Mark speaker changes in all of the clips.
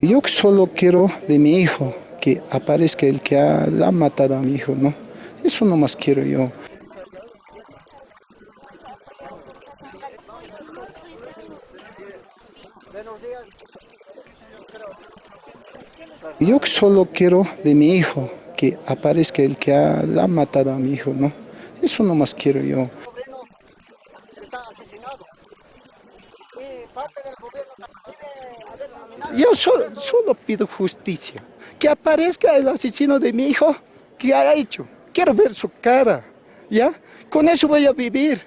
Speaker 1: Yo solo quiero de mi hijo que aparezca el que ha, ha matado a mi hijo, ¿no? Eso nomás quiero yo. Yo solo quiero de mi hijo que aparezca el que ha, ha matado a mi hijo, ¿no? Eso nomás quiero yo. Yo solo, pido justicia, que aparezca el asesino de mi hijo, que ha hecho. Quiero ver su cara, ¿ya? Con eso voy a vivir.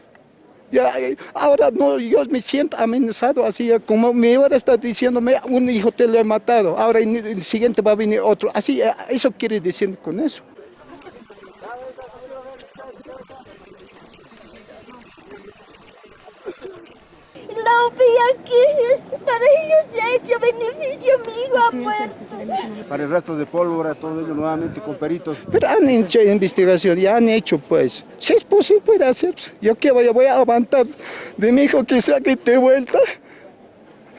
Speaker 1: Ya, ahora no, yo me siento amenazado así, como mi hora está diciéndome, un hijo te lo he matado, ahora el siguiente va a venir otro. Así, eso quiere decir con eso.
Speaker 2: Aquí, para ellos se ha hecho beneficio, mi hijo ha muerto.
Speaker 3: Para el rastro de pólvora, todo ello nuevamente con peritos.
Speaker 1: Pero han hecho investigación, ya han hecho pues. Si es posible puede hacerse. Yo que voy, voy a aguantar de mi hijo que saque de vuelta.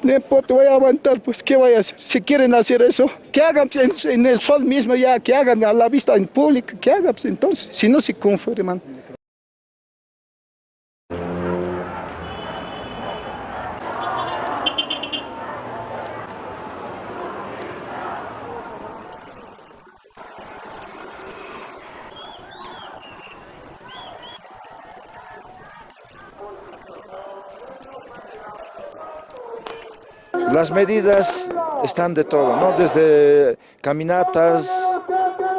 Speaker 1: No importa, voy a aguantar, pues, ¿qué voy a hacer? Si quieren hacer eso, que hagan en, en el sol mismo ya, que hagan a la vista en público, que hagan pues, entonces, si no se conforman.
Speaker 4: Las medidas están de todo, ¿no? Desde caminatas,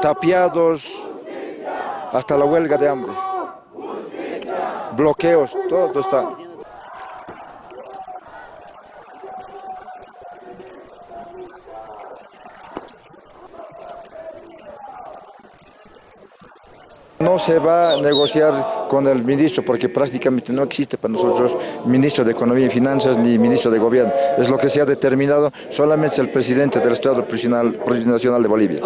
Speaker 4: tapiados, hasta la huelga de hambre. Bloqueos, todo está. No se va a negociar con el ministro porque prácticamente no existe para nosotros ministro de Economía y Finanzas ni ministro de Gobierno. Es lo que se ha determinado solamente el presidente del Estado Nacional de Bolivia.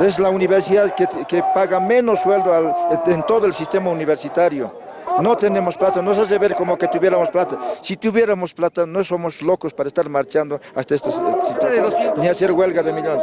Speaker 4: Es la universidad que, que paga menos sueldo al, en todo el sistema universitario. No tenemos plata, nos hace ver como que tuviéramos plata. Si tuviéramos plata, no somos locos para estar marchando hasta esta situación, ni hacer huelga de millones.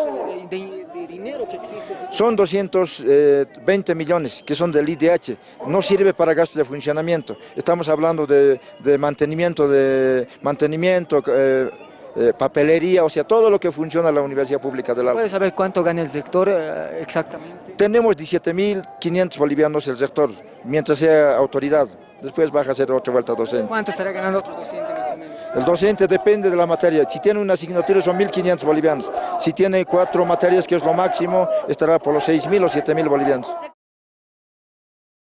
Speaker 4: Son 220 millones que son del IDH, no sirve para gastos de funcionamiento. Estamos hablando de, de mantenimiento, de mantenimiento, eh, eh, papelería, o sea, todo lo que funciona en la Universidad Pública del Alto.
Speaker 5: ¿Puede saber cuánto gana el sector eh, exactamente?
Speaker 4: Tenemos 17.500 bolivianos el sector, mientras sea autoridad. Después baja a ser otra vuelta docente.
Speaker 5: ¿Cuánto estará ganando otro docente más o menos?
Speaker 4: El docente depende de la materia. Si tiene una asignatura son 1.500 bolivianos. Si tiene cuatro materias, que es lo máximo, estará por los 6.000 o 7.000 bolivianos.